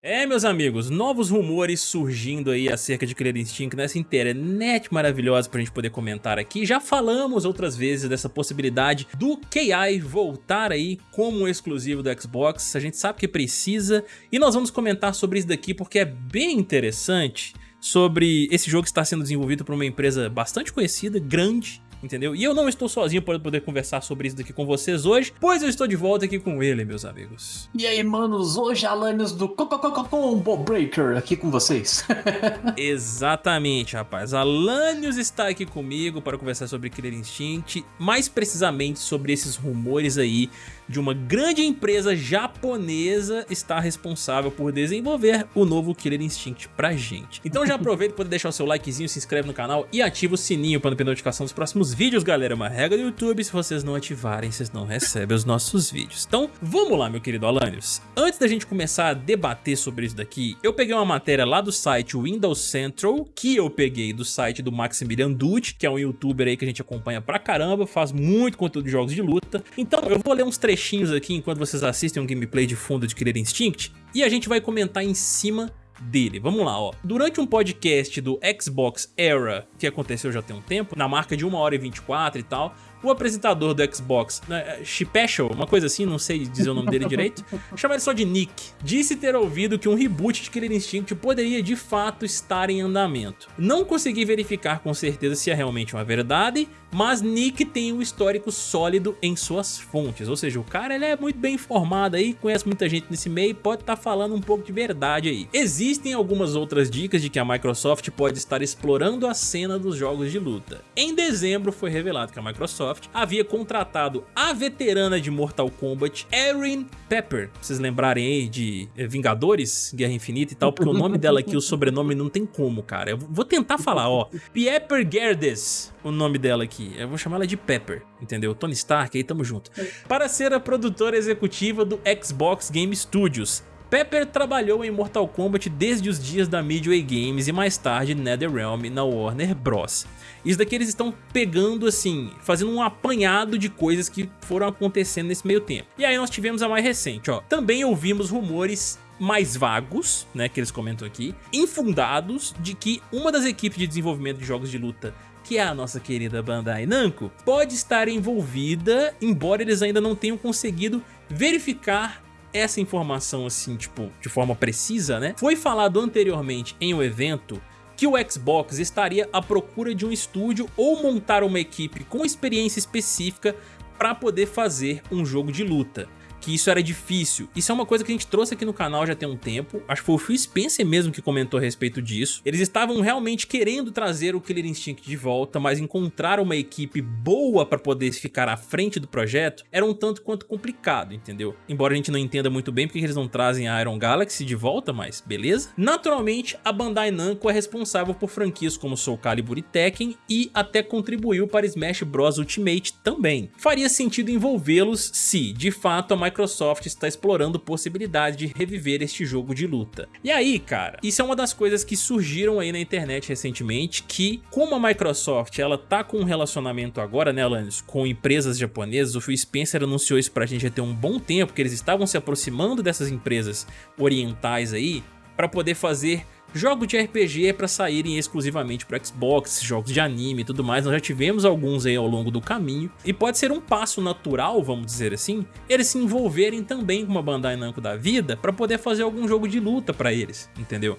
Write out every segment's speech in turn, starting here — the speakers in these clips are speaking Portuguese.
É, meus amigos, novos rumores surgindo aí acerca de Killer Instinct nessa internet maravilhosa pra gente poder comentar aqui. Já falamos outras vezes dessa possibilidade do KI voltar aí como um exclusivo do Xbox. A gente sabe que precisa e nós vamos comentar sobre isso daqui porque é bem interessante sobre esse jogo que está sendo desenvolvido por uma empresa bastante conhecida, grande, entendeu? E eu não estou sozinho para poder conversar sobre isso daqui com vocês hoje, pois eu estou de volta aqui com ele, meus amigos. E aí, manos, hoje Alanios do Combo Breaker aqui com vocês. Exatamente, rapaz. Alanios está aqui comigo para conversar sobre Killer Instinct, mais precisamente sobre esses rumores aí de uma grande empresa japonesa estar responsável por desenvolver o novo Killer Instinct pra gente. Então já aproveita para deixar o seu likezinho, se inscreve no canal e ativa o sininho para não perder notificação dos próximos vídeos, galera. É uma regra do YouTube, se vocês não ativarem, vocês não recebem os nossos vídeos. Então vamos lá, meu querido Alanios. Antes da gente começar a debater sobre isso daqui, eu peguei uma matéria lá do site Windows Central, que eu peguei do site do Maximilian Dude, que é um youtuber aí que a gente acompanha pra caramba, faz muito conteúdo de jogos de luta. Então eu vou ler uns trechinhos trechinhos aqui enquanto vocês assistem um gameplay de fundo de Killer Instinct e a gente vai comentar em cima dele. Vamos lá, ó. Durante um podcast do Xbox Era, que aconteceu já tem um tempo, na marca de 1 hora e 24 e tal, o apresentador do Xbox, né, Special, uma coisa assim, não sei dizer o nome dele direito, chama ele só de Nick, disse ter ouvido que um reboot de Killer Instinct poderia de fato estar em andamento. Não consegui verificar com certeza se é realmente uma verdade, mas Nick tem um histórico sólido em suas fontes, ou seja, o cara ele é muito bem informado aí, conhece muita gente nesse meio e pode estar tá falando um pouco de verdade aí. Existem algumas outras dicas de que a Microsoft pode estar explorando a cena dos jogos de luta. Em dezembro foi revelado que a Microsoft Microsoft havia contratado a veterana de Mortal Kombat, Erin Pepper. Pra vocês lembrarem aí de eh, Vingadores, Guerra Infinita e tal, porque o nome dela aqui, o sobrenome não tem como, cara. Eu vou tentar falar, ó. Pepper Gerdes, o nome dela aqui. Eu vou chamar ela de Pepper, entendeu? Tony Stark, aí tamo junto. Para ser a produtora executiva do Xbox Game Studios, Pepper trabalhou em Mortal Kombat desde os dias da Midway Games e mais tarde NetherRealm na Warner Bros. Isso daqui eles estão pegando assim, fazendo um apanhado de coisas que foram acontecendo nesse meio tempo. E aí nós tivemos a mais recente, ó. Também ouvimos rumores mais vagos, né, que eles comentam aqui, infundados de que uma das equipes de desenvolvimento de jogos de luta que é a nossa querida Bandai Namco, pode estar envolvida, embora eles ainda não tenham conseguido verificar essa informação assim, tipo, de forma precisa, né? Foi falado anteriormente em um evento que o Xbox estaria à procura de um estúdio ou montar uma equipe com experiência específica para poder fazer um jogo de luta que isso era difícil. Isso é uma coisa que a gente trouxe aqui no canal já tem um tempo. Acho que foi o Phil Spencer mesmo que comentou a respeito disso. Eles estavam realmente querendo trazer o Killer Instinct de volta, mas encontrar uma equipe boa para poder ficar à frente do projeto era um tanto quanto complicado, entendeu? Embora a gente não entenda muito bem porque eles não trazem a Iron Galaxy de volta, mas beleza. Naturalmente, a Bandai Namco é responsável por franquias como Soul Calibur e Tekken e até contribuiu para Smash Bros Ultimate também. Faria sentido envolvê-los se, de fato, a Microsoft está explorando possibilidade de reviver este jogo de luta. E aí, cara, isso é uma das coisas que surgiram aí na internet recentemente, que como a Microsoft ela tá com um relacionamento agora, né, Alanis, com empresas japonesas, o Phil Spencer anunciou isso pra gente já ter um bom tempo, que eles estavam se aproximando dessas empresas orientais aí, para poder fazer Jogos de RPG é para saírem exclusivamente para Xbox, jogos de anime e tudo mais, nós já tivemos alguns aí ao longo do caminho, e pode ser um passo natural, vamos dizer assim, eles se envolverem também com uma Bandai Namco da vida para poder fazer algum jogo de luta para eles, entendeu?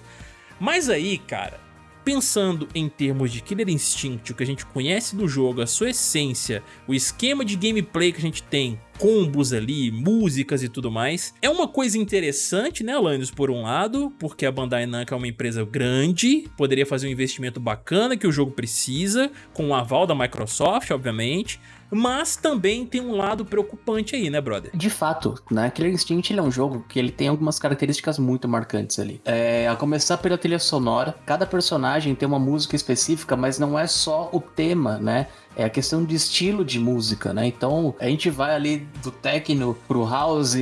Mas aí, cara, pensando em termos de Killer Instinct, o que a gente conhece do jogo, a sua essência, o esquema de gameplay que a gente tem, combos ali, músicas e tudo mais. É uma coisa interessante, né, Alanis, por um lado, porque a Bandai Namco é uma empresa grande, poderia fazer um investimento bacana que o jogo precisa, com o aval da Microsoft, obviamente, mas também tem um lado preocupante aí, né, brother? De fato, né? Killer Instinct ele é um jogo que ele tem algumas características muito marcantes ali. É, a começar pela trilha sonora, cada personagem tem uma música específica, mas não é só o tema, né? é a questão de estilo de música, né? Então a gente vai ali do techno pro house,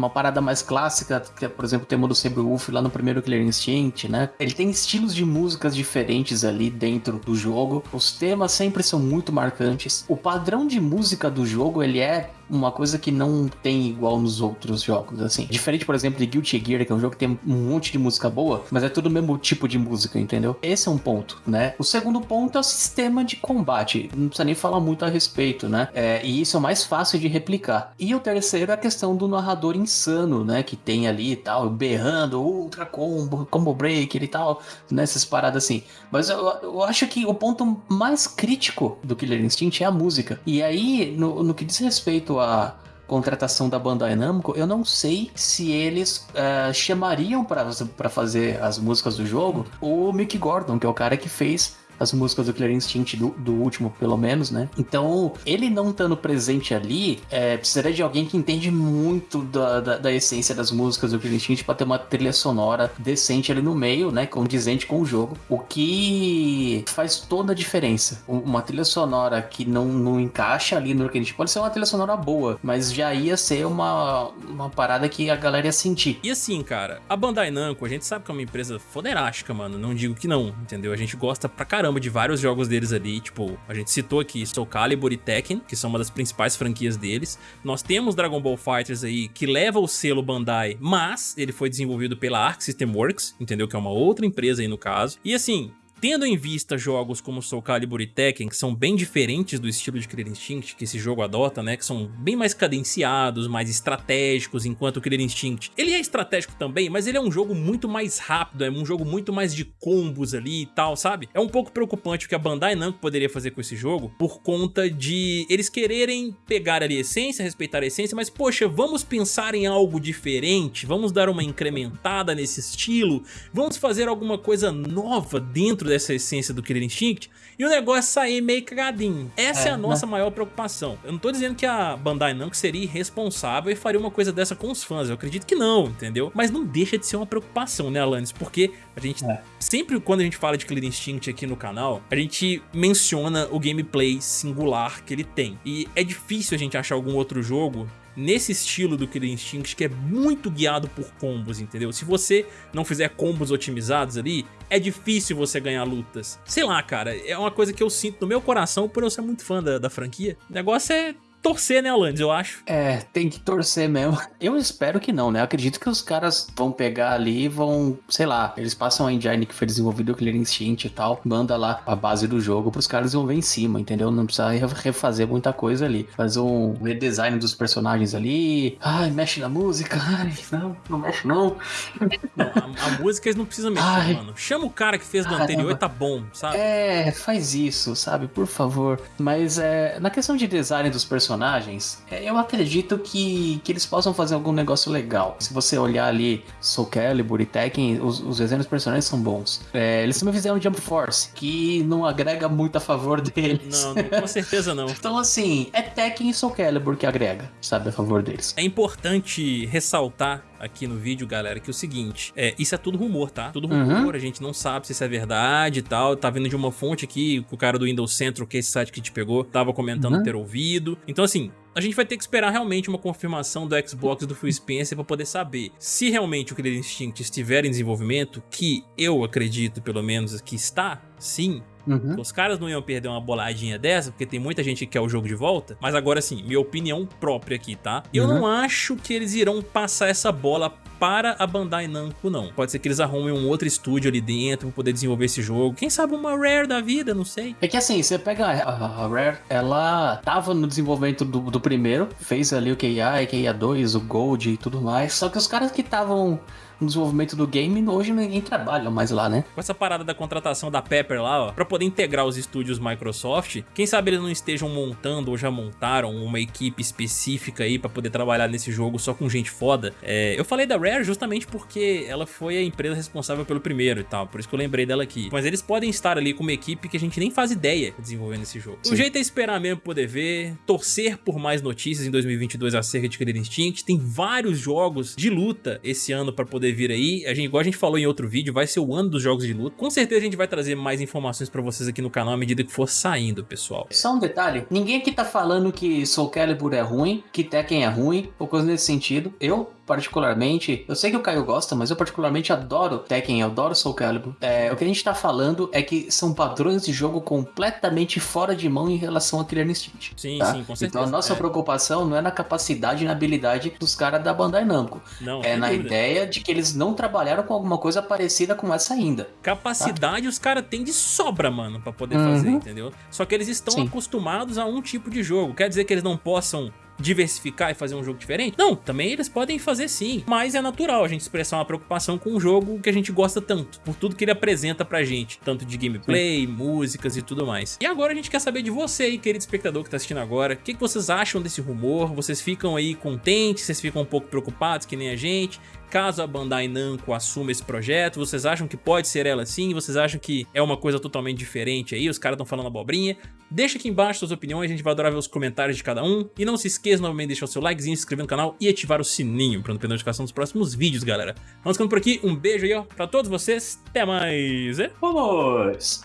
uma parada mais clássica, que é, por exemplo, o tema do Saberwolf lá no primeiro Killer Instinct, né? Ele tem estilos de músicas diferentes ali dentro do jogo. Os temas sempre são muito marcantes. O padrão de música do jogo, ele é uma coisa que não tem igual nos outros jogos, assim. Diferente, por exemplo, de Guilty Gear, que é um jogo que tem um monte de música boa, mas é tudo o mesmo tipo de música, entendeu? Esse é um ponto, né? O segundo ponto é o sistema de combate. Não precisa nem falar muito a respeito, né? É, e isso é mais fácil de replicar. E o terceiro é a questão do narrador insano, né? Que tem ali e tal, berrando, ultra combo, combo breaker e tal, nessas né? paradas assim. Mas eu, eu acho que o ponto mais crítico do Killer Instinct é a música. E aí, no, no que diz respeito a contratação da Bandai Namco, eu não sei se eles uh, chamariam para fazer as músicas do jogo o Mick Gordon, que é o cara que fez as músicas do Killer Instinct do, do último, pelo menos, né? Então, ele não estando presente ali, é, precisaria de alguém que entende muito da, da, da, essência das músicas do Killer Instinct pra ter uma trilha sonora decente ali no meio, né? Condizente com o jogo. O que faz toda a diferença. Uma trilha sonora que não, não encaixa ali no Killer Instinct pode ser uma trilha sonora boa, mas já ia ser uma, uma parada que a galera ia sentir. E assim, cara, a Bandai Namco, a gente sabe que é uma empresa foderástica, mano. Não digo que não, entendeu? A gente gosta pra caramba caramba de vários jogos deles ali, tipo, a gente citou aqui Soul Calibur e Tekken, que são uma das principais franquias deles. Nós temos Dragon Ball Fighters aí, que leva o selo Bandai, mas ele foi desenvolvido pela Arc System Works, entendeu? Que é uma outra empresa aí no caso. E assim, Tendo em vista jogos como Soul Calibur e Tekken, que são bem diferentes do estilo de Killer Instinct que esse jogo adota, né, que são bem mais cadenciados, mais estratégicos, enquanto o Instinct, ele é estratégico também, mas ele é um jogo muito mais rápido, é um jogo muito mais de combos ali e tal, sabe? É um pouco preocupante o que a Bandai Namco poderia fazer com esse jogo, por conta de eles quererem pegar ali a essência, respeitar a essência, mas poxa, vamos pensar em algo diferente, vamos dar uma incrementada nesse estilo, vamos fazer alguma coisa nova dentro dessa essência do Killer Instinct e o negócio sair meio cagadinho. Essa é, é a nossa né? maior preocupação. Eu não tô dizendo que a Bandai Namco seria irresponsável e faria uma coisa dessa com os fãs, eu acredito que não, entendeu? Mas não deixa de ser uma preocupação, né, Alanis? Porque a gente, é. sempre quando a gente fala de Killer Instinct aqui no canal, a gente menciona o gameplay singular que ele tem. E é difícil a gente achar algum outro jogo nesse estilo do Killer Instinct que é muito guiado por combos, entendeu? Se você não fizer combos otimizados ali, é difícil você ganhar lutas. Sei lá, cara, é uma coisa que eu sinto no meu coração por eu ser muito fã da, da franquia. O negócio é torcer, né, Alanis, eu acho. É, tem que torcer mesmo. Eu espero que não, né? Eu acredito que os caras vão pegar ali e vão, sei lá, eles passam a engine que foi desenvolvido o Killer Instinct e tal, manda lá a base do jogo pros caras vão ver em cima, entendeu? Não precisa refazer muita coisa ali. Faz um redesign dos personagens ali. Ai, mexe na música. Ai, não, não mexe não. não a, a, música eles não precisam mexer, Ai. mano. Chama o cara que fez do anterior e tá bom, sabe? É, faz isso, sabe? Por favor. Mas é, na questão de design dos personagens, personagens, é, eu acredito que, que eles possam fazer algum negócio legal. Se você olhar ali Soul Calibur e Tekken, os, os desenhos dos personagens são bons. É, eles também fizeram Jump Force, que não agrega muito a favor deles. Não, com certeza não. então assim, é Tekken e Soul Calibur que agrega, sabe, a favor deles. É importante ressaltar aqui no vídeo, galera, que é o seguinte, é, isso é tudo rumor, tá? Tudo rumor, uhum. a gente não sabe se isso é verdade e tal, tá vindo de uma fonte aqui, o cara do Windows Central, que é esse site que te pegou, tava comentando uhum. ter ouvido. Então assim, a gente vai ter que esperar realmente uma confirmação do Xbox do Phil Spencer para poder saber se realmente o Killer Instinct estiver em desenvolvimento, que eu acredito pelo menos que está, sim, Uhum. Os caras não iam perder uma boladinha dessa, porque tem muita gente que quer o jogo de volta. Mas agora sim, minha opinião própria aqui, tá? Eu uhum. não acho que eles irão passar essa bola para a Bandai Namco, não. Pode ser que eles arrumem um outro estúdio ali dentro para poder desenvolver esse jogo. Quem sabe uma Rare da vida, não sei. É que assim, você pega a, Rare, ela tava no desenvolvimento do, do primeiro, fez ali o KIA, KIA 2, o Gold e tudo mais. Só que os caras que estavam no desenvolvimento do game, hoje ninguém trabalha mais lá, né? Com essa parada da contratação da Pepper lá, ó, pra poder integrar os estúdios Microsoft, quem sabe eles não estejam montando ou já montaram uma equipe específica aí pra poder trabalhar nesse jogo só com gente foda. É, eu falei da Rare justamente porque ela foi a empresa responsável pelo primeiro e tal, por isso que eu lembrei dela aqui. Mas eles podem estar ali com uma equipe que a gente nem faz ideia desenvolvendo esse jogo. Sim. O jeito é esperar mesmo poder ver, torcer por mais notícias em 2022 acerca de Killer Instinct. Tem vários jogos de luta esse ano pra poder poder vir aí. A gente, igual a gente falou em outro vídeo, vai ser o ano dos jogos de luta. Com certeza a gente vai trazer mais informações pra vocês aqui no canal à medida que for saindo, pessoal. Só um detalhe, ninguém aqui tá falando que Soul Calibur é ruim, que Tekken é ruim, ou coisa nesse sentido. Eu, particularmente, eu sei que o Caio gosta, mas eu particularmente adoro Tekken, eu adoro Soul Calibur. É, o que a gente tá falando é que são padrões de jogo completamente fora de mão em relação a Killer Instinct. Sim, tá? sim, com certeza. Então a nossa é. preocupação não é na capacidade e na habilidade dos caras da Bandai Namco. Não, é na dúvida. ideia de que eles não trabalharam com alguma coisa parecida com essa ainda. Capacidade os caras têm de sobra, mano, pra poder Uhum. fazer, entendeu? Só que eles estão Sim. acostumados a um tipo de jogo. Quer dizer que eles não possam diversificar e fazer um jogo diferente? Não, também eles podem fazer sim. Mas é natural a gente expressar uma preocupação com um jogo que a gente gosta tanto, por tudo que ele apresenta pra gente, tanto de gameplay, músicas e tudo mais. E agora a gente quer saber de você aí, querido espectador que tá assistindo agora, o que, que vocês acham desse rumor? Vocês ficam aí contentes? Vocês ficam um pouco preocupados, que nem a gente? Caso a Bandai Namco assuma esse projeto, vocês acham que pode ser ela sim? Vocês acham que é uma coisa totalmente diferente aí? Os caras estão falando abobrinha? Deixa aqui embaixo suas opiniões, a gente vai adorar ver os comentários de cada um. E não se esqueça novamente de deixar o seu likezinho, se inscrever no canal e ativar o sininho para não perder a notificação dos próximos vídeos, galera. Vamos ficando por aqui, um beijo aí ó, pra todos vocês, até mais! e- Vamos!